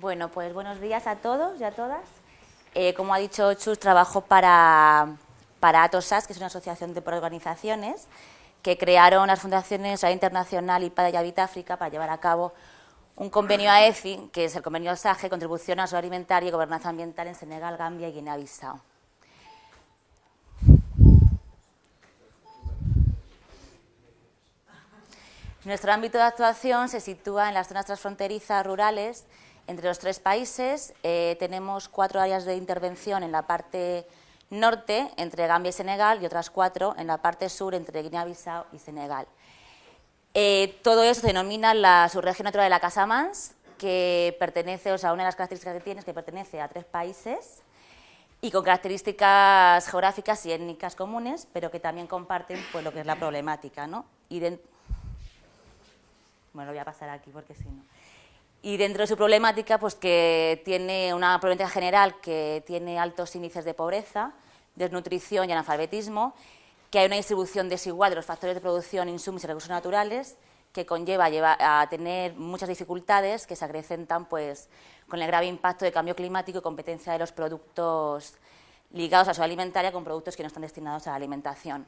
Bueno, pues buenos días a todos y a todas. Eh, como ha dicho Chus, trabajo para, para ATOSAS, que es una asociación de organizaciones que crearon las fundaciones a Internacional y para Yavita África para llevar a cabo un convenio AECI, que es el convenio SAGE, Contribución a la Alimentaria y Gobernanza Ambiental en Senegal, Gambia y Guinea-Bissau. Nuestro ámbito de actuación se sitúa en las zonas transfronterizas rurales entre los tres países. Eh, tenemos cuatro áreas de intervención en la parte norte, entre Gambia y Senegal, y otras cuatro en la parte sur, entre Guinea-Bissau y Senegal. Eh, todo eso se denomina la subregión natural de la Casamance, que pertenece, o sea, una de las características que tiene es que pertenece a tres países y con características geográficas y étnicas comunes, pero que también comparten pues, lo que es la problemática. ¿no? Bueno, lo voy a pasar aquí porque si no. Y dentro de su problemática, pues que tiene una problemática general que tiene altos índices de pobreza, desnutrición y analfabetismo, que hay una distribución desigual de los factores de producción, insumos y recursos naturales, que conlleva a tener muchas dificultades que se acrecentan pues, con el grave impacto de cambio climático y competencia de los productos ligados a su alimentaria con productos que no están destinados a la alimentación.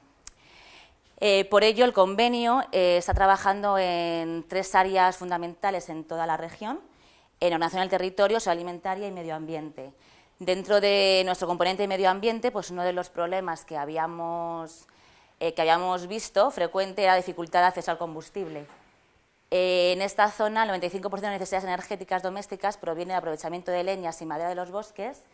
Eh, por ello, el convenio eh, está trabajando en tres áreas fundamentales en toda la región, en ordenación del territorio, alimentaria y medio ambiente. Dentro de nuestro componente de medio ambiente, pues uno de los problemas que habíamos, eh, que habíamos visto frecuente era la dificultad de acceso al combustible. en esta zona, el 95% de las necesidades energéticas domésticas proviene del aprovechamiento de leñas y madera de los bosques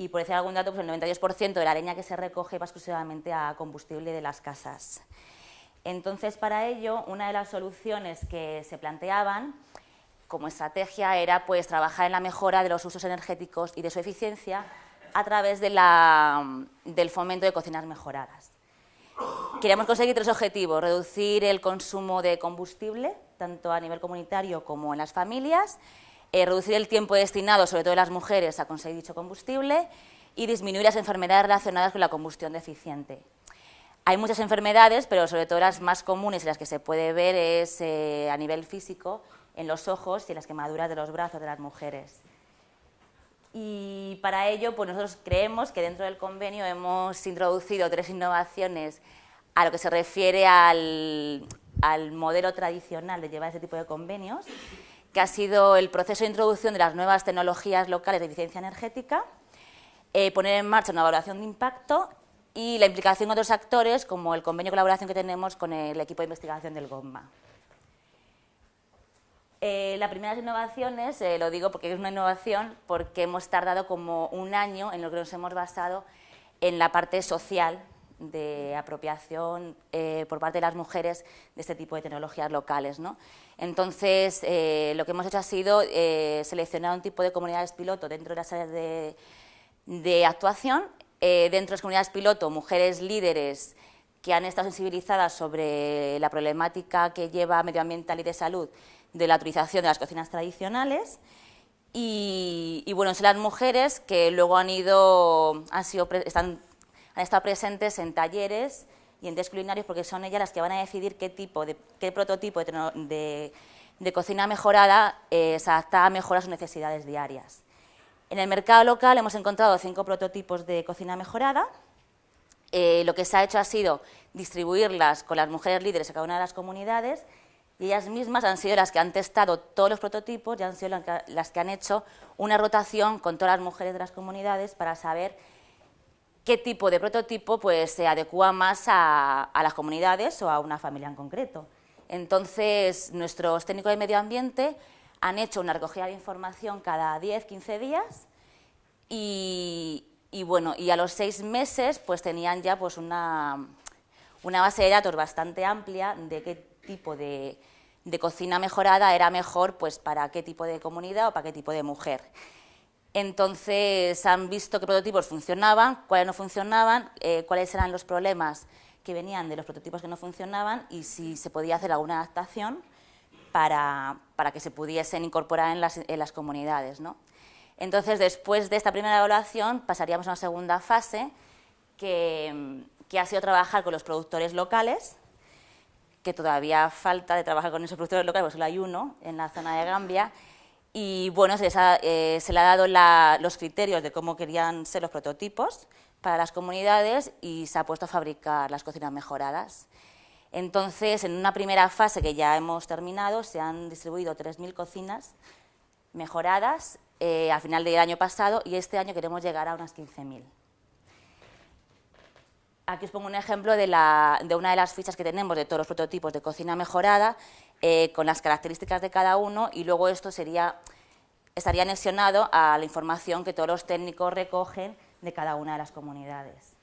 y por decir algún dato, pues el 92% de la leña que se recoge va exclusivamente a combustible de las casas. Entonces, para ello, una de las soluciones que se planteaban como estrategia era pues, trabajar en la mejora de los usos energéticos y de su eficiencia a través del fomento de cocinas mejoradas. Queríamos conseguir tres objetivos, reducir el consumo de combustible, tanto a nivel comunitario como en las familias, eh, reducir el tiempo destinado, sobre todo de las mujeres, a conseguir dicho combustible y disminuir las enfermedades relacionadas con la combustión deficiente. Hay muchas enfermedades, pero sobre todo las más comunes y las que se puede ver es eh, a nivel físico, en los ojos y en las quemaduras de los brazos de las mujeres. Y para ello, pues nosotros creemos que dentro del convenio hemos introducido tres innovaciones a lo que se refiere al, al modelo tradicional de llevar ese tipo de convenios que ha sido el proceso de introducción de las nuevas tecnologías locales de eficiencia energética, eh, poner en marcha una evaluación de impacto y la implicación de otros actores, como el convenio de colaboración que tenemos con el equipo de investigación del GOMMA. Eh, la primera innovaciones, eh, lo digo porque es una innovación, porque hemos tardado como un año en lo que nos hemos basado en la parte social de apropiación eh, por parte de las mujeres de este tipo de tecnologías locales. Entonces, eh, lo que hemos hecho ha sido eh, seleccionar un tipo de comunidades piloto dentro de las áreas de, actuación, dentro de las comunidades piloto, mujeres líderes que han estado sensibilizadas sobre la problemática que lleva medioambiental y de salud de la utilización de las cocinas tradicionales, y, bueno, son las mujeres que luego han ido, han sido, están han estado presentes en talleres y en test culinarios porque son ellas las que van a decidir qué tipo, de, qué prototipo de, cocina mejorada eh, se adapta mejor a sus necesidades diarias. En el mercado local hemos encontrado cinco prototipos de cocina mejorada. Eh, lo que se ha hecho ha sido distribuirlas con las mujeres líderes a cada una de las comunidades y ellas mismas han sido las que han testado todos los prototipos y han sido las que han hecho una rotación con todas las mujeres de las comunidades para saber qué tipo de prototipo pues, se adecua más a, las comunidades o a una familia en concreto. Entonces, nuestros técnicos de medio ambiente han hecho una recogida de información cada 10, 15 días y, bueno, y a los seis meses pues tenían ya pues una, una base de datos bastante amplia de qué tipo de, de cocina mejorada era mejor pues para qué tipo de comunidad o para qué tipo de mujer. Entonces han visto qué prototipos funcionaban, cuáles no funcionaban, eh, cuáles eran los problemas que venían de los prototipos que no funcionaban y si se podía hacer alguna adaptación para, que se pudiesen incorporar en las, comunidades. Entonces, después de esta primera evaluación, pasaríamos a una segunda fase, que, que ha sido trabajar con los productores locales, que todavía falta de trabajar con esos productores locales, porque solo hay uno en la zona de Gambia, Y bueno, se, eh, le ha dado los criterios de cómo querían ser los prototipos para las comunidades y se ha puesto a fabricar las cocinas mejoradas. Entonces, en una primera fase que ya hemos terminado, se han distribuido 3.000 cocinas mejoradas eh, al final del año pasado y este año queremos llegar a unas 15.000. Aquí os pongo un ejemplo de, una de las fichas que tenemos de todos los prototipos de cocina mejorada, eh, con las características de cada uno, y luego esto sería, estaría anexionado a la información que todos los técnicos recogen de cada una de las comunidades.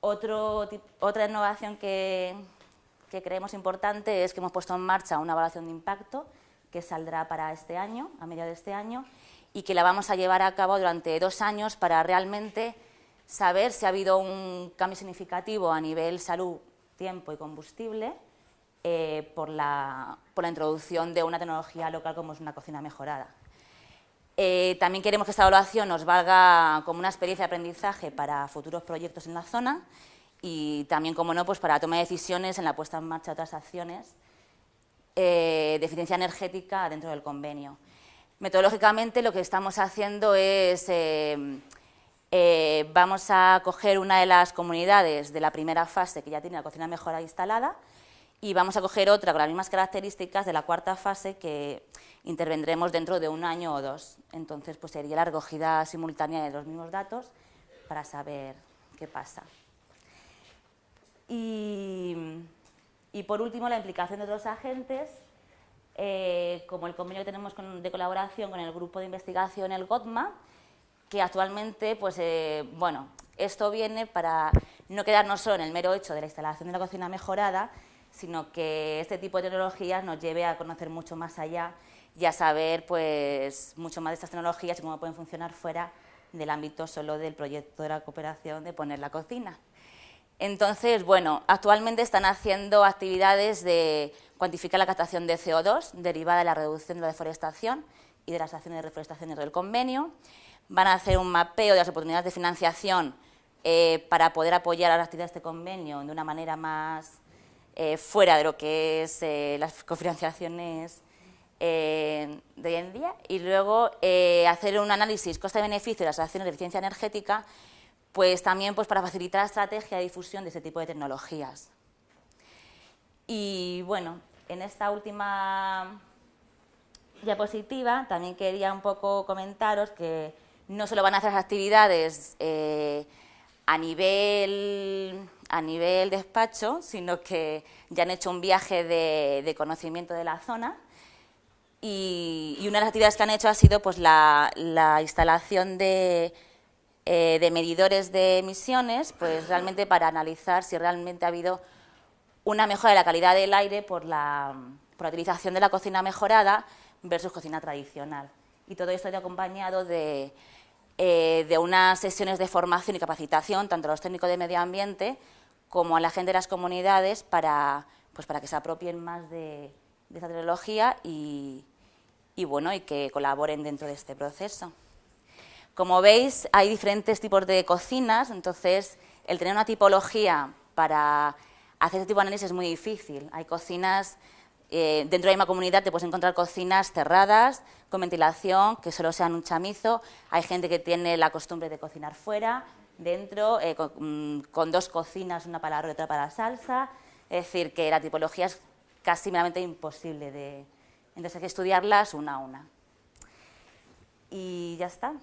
otra innovación que, que creemos importante es que hemos puesto en marcha una evaluación de impacto que saldrá para este año, a mediados de este año, y que la vamos a llevar a cabo durante dos años para realmente saber si ha habido un cambio significativo a nivel salud, tiempo y combustible eh, por, la, introducción de una tecnología local como es una cocina mejorada. Eh, también queremos que esta evaluación nos valga como una experiencia de aprendizaje para futuros proyectos en la zona y también, como no, pues para tomar decisiones en la puesta en marcha de otras acciones eh, de eficiencia energética dentro del convenio. Metodológicamente lo que estamos haciendo es vamos a coger una de las comunidades de la primera fase que ya tiene la cocina mejorada instalada y vamos a coger otra con las mismas características de la cuarta fase que intervendremos dentro de un año o dos. Entonces, pues sería la recogida simultánea de los mismos datos para saber qué pasa. Y, por último, la implicación de otros agentes, eh, como el convenio que tenemos de colaboración con el grupo de investigación, el GOTMA, que actualmente, pues, eh, bueno, esto viene para no quedarnos solo en el mero hecho de la instalación de la cocina mejorada, sino que este tipo de tecnologías nos lleve a conocer mucho más allá y a saber pues, mucho más de estas tecnologías y cómo pueden funcionar fuera del ámbito solo del proyecto de la cooperación de poner la cocina. Entonces, bueno, actualmente están haciendo actividades de cuantificar la captación de CO2 derivada de la reducción de la deforestación y de las acciones de reforestación dentro del convenio van a hacer un mapeo de las oportunidades de financiación eh, para poder apoyar a las actividades de este convenio de una manera más eh, fuera de lo que es eh, las cofinanciaciones de hoy en día y luego hacer un análisis coste-beneficio de las acciones de eficiencia energética pues también pues, para facilitar la estrategia de difusión de este tipo de tecnologías. Y bueno, en esta última diapositiva también quería un poco comentaros que no solo van a hacer actividades eh, a, nivel, a nivel despacho, sino que ya han hecho un viaje de, conocimiento de la zona y, una de las actividades que han hecho ha sido pues, la, instalación de, eh, de, medidores de emisiones, pues realmente para analizar si realmente ha habido una mejora de la calidad del aire por la, por la utilización de la cocina mejorada versus cocina tradicional. Y todo esto ha acompañado de, eh, de unas sesiones de formación y capacitación, tanto a los técnicos de medio ambiente como a la gente de las comunidades, para, pues para que se apropien más de, esta tecnología y, bueno, y que colaboren dentro de este proceso. Como veis, hay diferentes tipos de cocinas, entonces el tener una tipología para hacer este tipo de análisis es muy difícil. Hay cocinas eh, dentro de la misma comunidad te puedes encontrar cocinas cerradas, con ventilación, que solo sean un chamizo. Hay gente que tiene la costumbre de cocinar fuera, dentro, eh, mm, con, dos cocinas, una para la y otra para la salsa. Es decir, que la tipología es casi meramente imposible de... Entonces hay que estudiarlas una a una. Y ya está.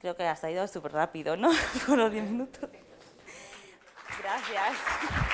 Creo que ha ido súper rápido, ¿no? Con los 10 minutos. Gracias.